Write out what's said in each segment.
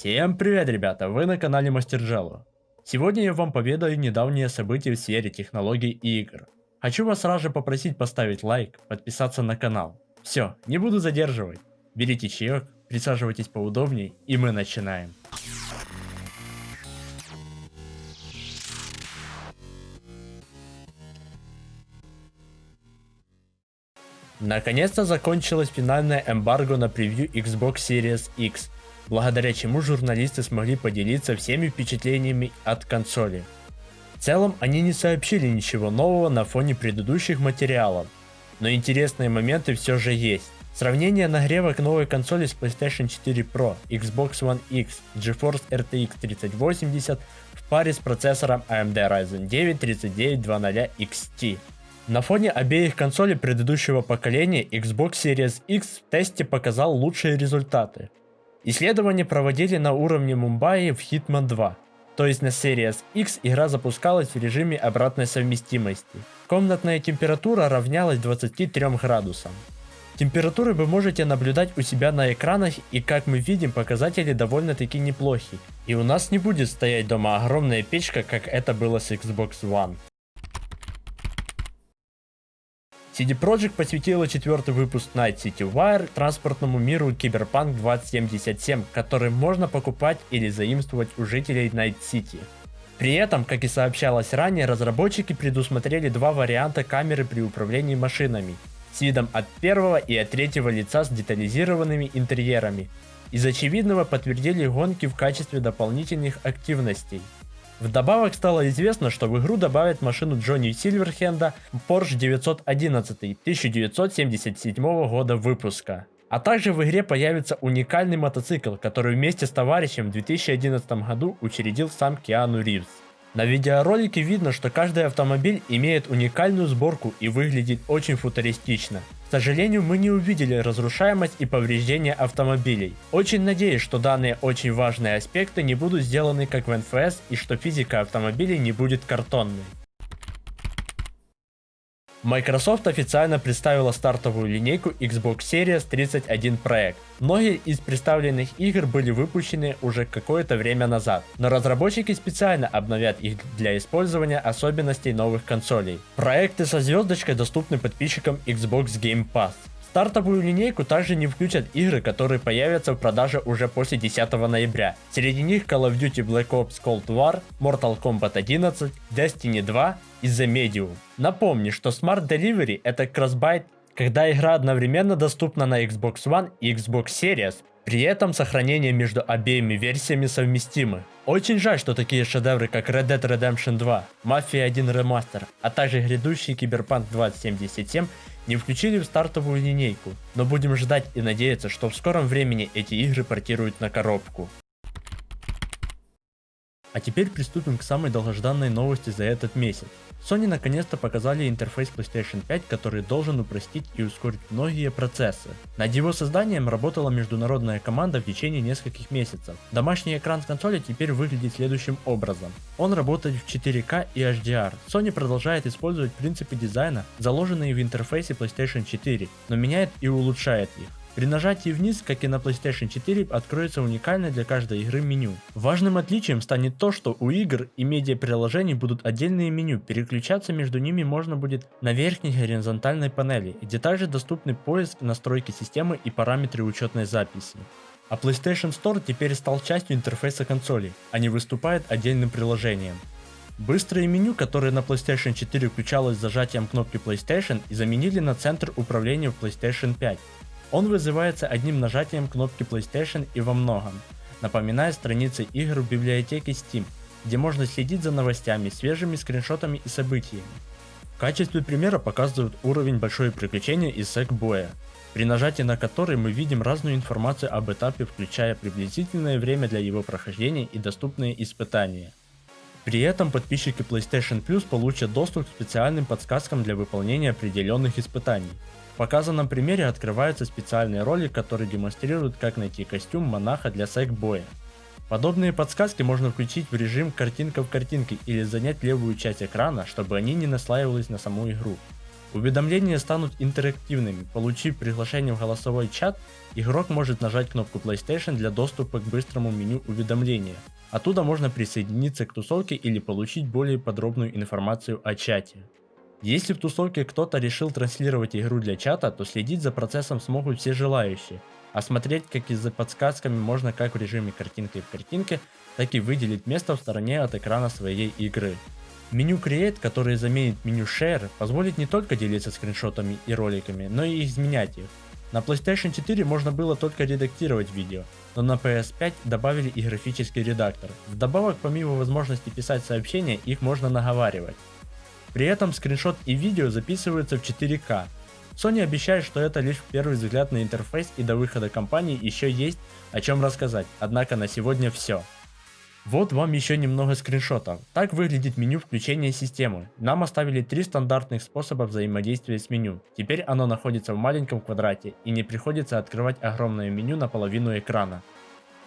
Всем привет, ребята! Вы на канале Мастер Джелло. Сегодня я вам поведаю недавние события в сфере технологий и игр. Хочу вас сразу же попросить поставить лайк, подписаться на канал. Все, не буду задерживать. Берите чаек, присаживайтесь поудобней и мы начинаем. Наконец-то закончилась финальная эмбарго на превью Xbox Series X, благодаря чему журналисты смогли поделиться всеми впечатлениями от консоли. В целом они не сообщили ничего нового на фоне предыдущих материалов, но интересные моменты все же есть. Сравнение нагревок новой консоли с PlayStation 4 Pro, Xbox One X, GeForce RTX 3080 в паре с процессором AMD Ryzen 9 3900 XT. На фоне обеих консолей предыдущего поколения Xbox Series X в тесте показал лучшие результаты. Исследования проводили на уровне Мумбаи в Hitman 2, то есть на Series X игра запускалась в режиме обратной совместимости. Комнатная температура равнялась 23 градусам. Температуры вы можете наблюдать у себя на экранах и как мы видим показатели довольно таки неплохи. И у нас не будет стоять дома огромная печка как это было с Xbox One. CD Projekt посвятила четвертый выпуск Night City Wire транспортному миру Cyberpunk 2077, который можно покупать или заимствовать у жителей Night City. При этом, как и сообщалось ранее, разработчики предусмотрели два варианта камеры при управлении машинами, с видом от первого и от третьего лица с детализированными интерьерами. Из очевидного подтвердили гонки в качестве дополнительных активностей. Вдобавок стало известно, что в игру добавят машину Джонни Сильверхенда Porsche 911 1977 года выпуска. А также в игре появится уникальный мотоцикл, который вместе с товарищем в 2011 году учредил сам Киану Ривз. На видеоролике видно, что каждый автомобиль имеет уникальную сборку и выглядит очень футуристично. К сожалению, мы не увидели разрушаемость и повреждения автомобилей. Очень надеюсь, что данные очень важные аспекты не будут сделаны как в НФС и что физика автомобилей не будет картонной. Microsoft официально представила стартовую линейку Xbox Series 31 проект. Многие из представленных игр были выпущены уже какое-то время назад, но разработчики специально обновят их для использования особенностей новых консолей. Проекты со звездочкой доступны подписчикам Xbox Game Pass. Стартовую линейку также не включат игры, которые появятся в продаже уже после 10 ноября. Среди них Call of Duty Black Ops Cold War, Mortal Kombat 11, Destiny 2 и The Medium. Напомню, что Smart Delivery это кроссбайт, когда игра одновременно доступна на Xbox One и Xbox Series, при этом сохранение между обеими версиями совместимы. Очень жаль, что такие шедевры как Red Dead Redemption 2, Mafia 1 Remaster, а также грядущий Cyberpunk 2077 не включили в стартовую линейку, но будем ждать и надеяться, что в скором времени эти игры портируют на коробку. А теперь приступим к самой долгожданной новости за этот месяц. Sony наконец-то показали интерфейс PlayStation 5, который должен упростить и ускорить многие процессы. Над его созданием работала международная команда в течение нескольких месяцев. Домашний экран консоли теперь выглядит следующим образом. Он работает в 4К и HDR. Sony продолжает использовать принципы дизайна, заложенные в интерфейсе PlayStation 4, но меняет и улучшает их. При нажатии вниз, как и на PlayStation 4, откроется уникальное для каждой игры меню. Важным отличием станет то, что у игр и медиа-приложений будут отдельные меню, переключаться между ними можно будет на верхней горизонтальной панели, где также доступны поиск, настройки системы и параметры учетной записи. А PlayStation Store теперь стал частью интерфейса консоли, а не выступает отдельным приложением. Быстрое меню, которое на PlayStation 4 включалось зажатием кнопки PlayStation и заменили на центр управления в PlayStation 5. Он вызывается одним нажатием кнопки PlayStation и во многом, напоминая страницы игр в библиотеке Steam, где можно следить за новостями, свежими скриншотами и событиями. В качестве примера показывают уровень большое приключение из Sackboy, при нажатии на который мы видим разную информацию об этапе, включая приблизительное время для его прохождения и доступные испытания. При этом подписчики PlayStation Plus получат доступ к специальным подсказкам для выполнения определенных испытаний. Показанном примере открывается специальный ролик, который демонстрирует как найти костюм монаха для секбоя. Подобные подсказки можно включить в режим картинка в картинке или занять левую часть экрана, чтобы они не наслаивались на саму игру. Уведомления станут интерактивными. Получив приглашение в голосовой чат, игрок может нажать кнопку PlayStation для доступа к быстрому меню уведомления. Оттуда можно присоединиться к тусовке или получить более подробную информацию о чате. Если в тусовке кто-то решил транслировать игру для чата, то следить за процессом смогут все желающие, а смотреть как и за подсказками можно как в режиме картинка в картинке, так и выделить место в стороне от экрана своей игры. Меню Create, которое заменит меню Share, позволит не только делиться скриншотами и роликами, но и изменять их. На PlayStation 4 можно было только редактировать видео, но на PS5 добавили и графический редактор. Вдобавок, помимо возможности писать сообщения, их можно наговаривать. При этом скриншот и видео записываются в 4К. Sony обещает, что это лишь первый взгляд на интерфейс и до выхода компании еще есть о чем рассказать, однако на сегодня все. Вот вам еще немного скриншотов. Так выглядит меню включения системы. Нам оставили три стандартных способа взаимодействия с меню. Теперь оно находится в маленьком квадрате и не приходится открывать огромное меню на половину экрана.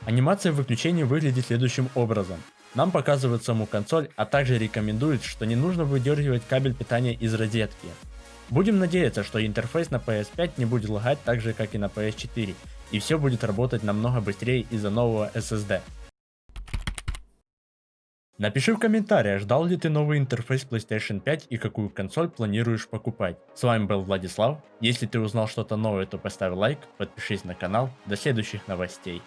Анимация выключения выглядит следующим образом. Нам показывают саму консоль, а также рекомендуют, что не нужно выдергивать кабель питания из розетки. Будем надеяться, что интерфейс на PS5 не будет лагать так же, как и на PS4, и все будет работать намного быстрее из-за нового SSD. Напиши в комментариях, ждал ли ты новый интерфейс PlayStation 5 и какую консоль планируешь покупать. С вами был Владислав, если ты узнал что-то новое, то поставь лайк, подпишись на канал, до следующих новостей.